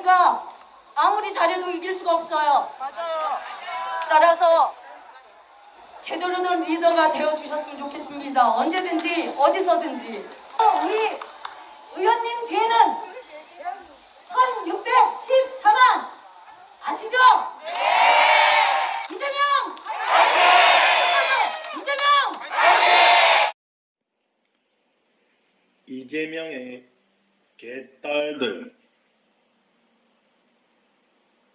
리더가 못하니까 아무리 잘해도 이길 수가 없어요. 맞아요. 따라서 제대로 된 리더가 되어주셨으면 좋겠습니다. 언제든지 어디서든지 우리 의원님 뒤에는 1614만 아시죠? 이재명! 이재명! 이재명의 개딸들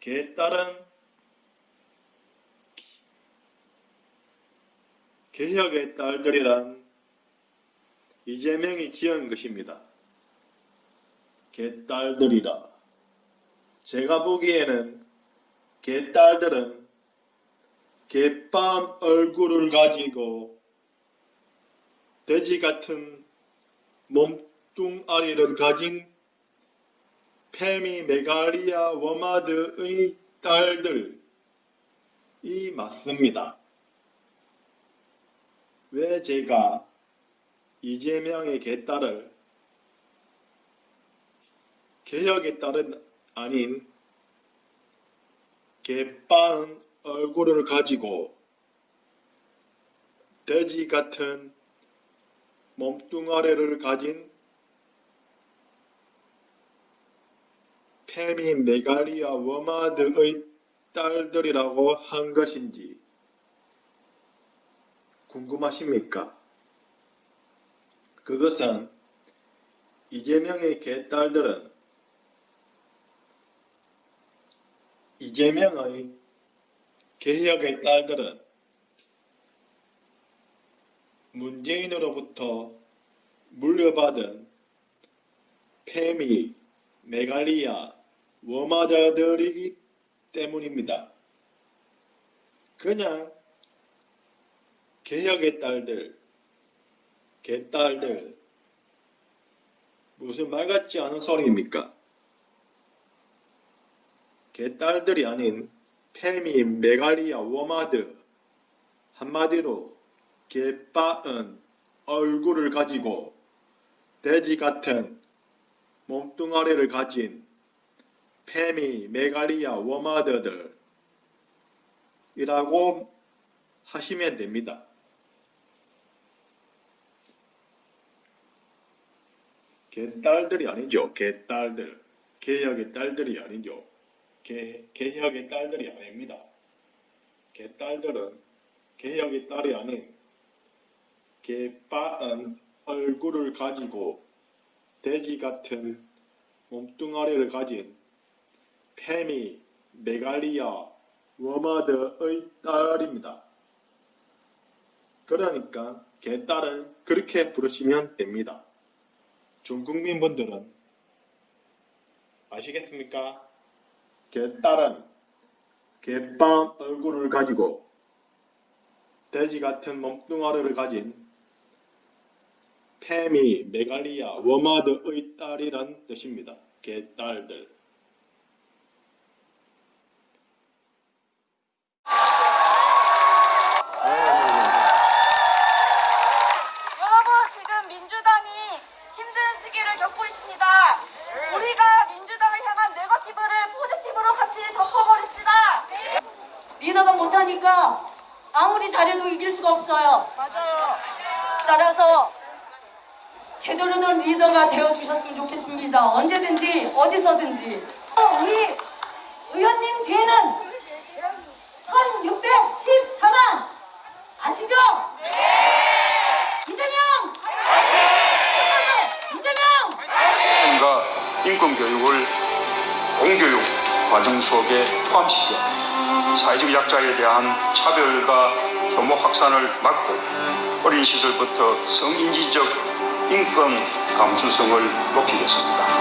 개딸은 개혁의 딸들이란 이재명이 지은 것입니다. 개딸들이라 제가 보기에는 개딸들은 개빵 얼굴을 가지고 돼지 같은 몸뚱아리를 가진 페미 메갈리아 워마드의 딸들이 맞습니다. 왜 제가 이재명의 개딸을 개혁의 딸은 아닌 개빵 얼굴을 가지고 돼지 같은 몸뚱아리를 가진 페미 메갈리아 워마드의 딸들이라고 한 것인지 궁금하십니까? 그것은 이재명의 개딸들은 이재명의 개혁의 딸들은 문재인으로부터 물려받은 페미, 메갈리아, 워마자들이기 때문입니다. 그냥 개혁의 딸들, 개딸들, 무슨 말 같지 않은 소리입니까? 개딸들이 아닌 페미, 메갈리아, 워마드, 한마디로 개빻은 얼굴을 가지고 돼지 같은 몸뚱아리를 가진 페미, 메갈리아, 워마드들 이라고 하시면 됩니다. 개딸들이 아니죠. 개딸들. 개혁의 딸들이 아니죠. 개, 개혁의 딸들이 아닙니다. 개딸들은 개혁의 딸이 아닌 개빠은 얼굴을 가지고 돼지 같은 몸뚱아리를 가진 페미, 메갈리아, 워마드의 딸입니다. 그러니까 개딸을 그렇게 부르시면 됩니다. 중국민 분들은 아시겠습니까? 개딸은 개빵 얼굴을 가지고 돼지 같은 몸뚱아리를 가진 페미, 메갈리아, 워마드의 딸이란 뜻입니다. 개딸들. 여러분 지금 민주당이 겪고 있습니다. 우리가 민주당을 향한 네거티브를 포지티브로 같이 덮어버립시다. 리더가 못하니까 아무리 잘해도 이길 수가 없어요. 맞아요. 따라서 제대로 된 리더가 되어주셨으면 좋겠습니다. 언제든지 어디서든지 우리 의원님 뒤에는 1614만 아시죠? 이재명! 이재명! 과 인권 교육을 공교육 과정 속에 포함시켜 사회적 약자에 대한 차별과 혐오 확산을 막고 어린 시절부터 성인지적 인권 감수성을 높이겠습니다.